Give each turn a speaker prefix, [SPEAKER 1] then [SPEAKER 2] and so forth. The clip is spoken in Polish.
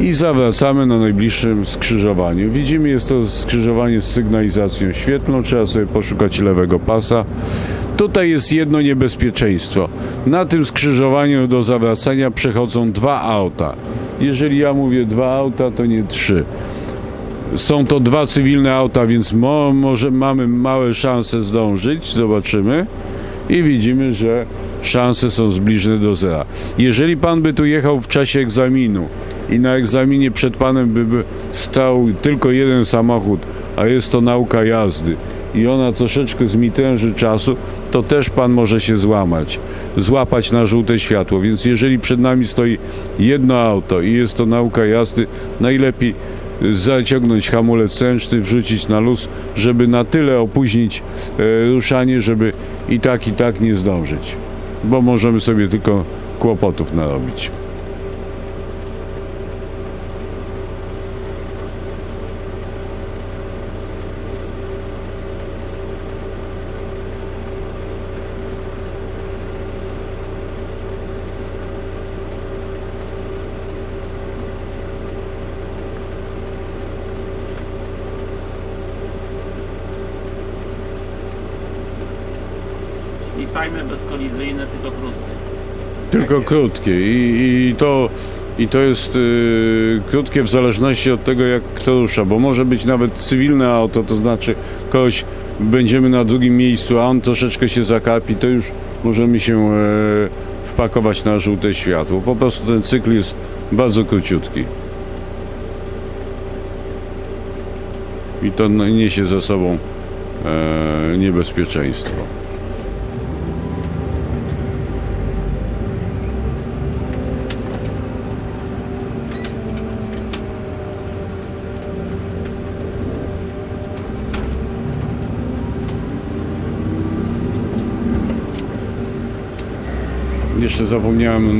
[SPEAKER 1] i zawracamy na najbliższym skrzyżowaniu. Widzimy, jest to skrzyżowanie z sygnalizacją świetlną, trzeba sobie poszukać lewego pasa. Tutaj jest jedno niebezpieczeństwo. Na tym skrzyżowaniu do zawracania przechodzą dwa auta. Jeżeli ja mówię dwa auta, to nie trzy. Są to dwa cywilne auta, więc mo, może mamy małe szanse zdążyć. Zobaczymy. I widzimy, że szanse są zbliżone do zera. Jeżeli pan by tu jechał w czasie egzaminu i na egzaminie przed panem by, stał tylko jeden samochód, a jest to nauka jazdy i ona troszeczkę zmitęży czasu, to też pan może się złamać, złapać na żółte światło. Więc jeżeli przed nami stoi jedno auto i jest to nauka jazdy, najlepiej zaciągnąć hamulec ręczny, wrzucić na luz, żeby na tyle opóźnić e, ruszanie, żeby i tak, i tak nie zdążyć. Bo możemy sobie tylko kłopotów narobić.
[SPEAKER 2] I fajne, bezkolizyjne, tylko krótkie.
[SPEAKER 1] Tylko
[SPEAKER 2] jest.
[SPEAKER 1] krótkie i, i to i to jest y, krótkie w zależności od tego jak kto rusza, bo może być nawet cywilne auto, to znaczy kogoś będziemy na drugim miejscu, a on troszeczkę się zakapi, to już możemy się e, wpakować na żółte światło. Po prostu ten cykl jest bardzo króciutki. I to no, niesie ze sobą e, niebezpieczeństwo. Jeszcze zapomniałem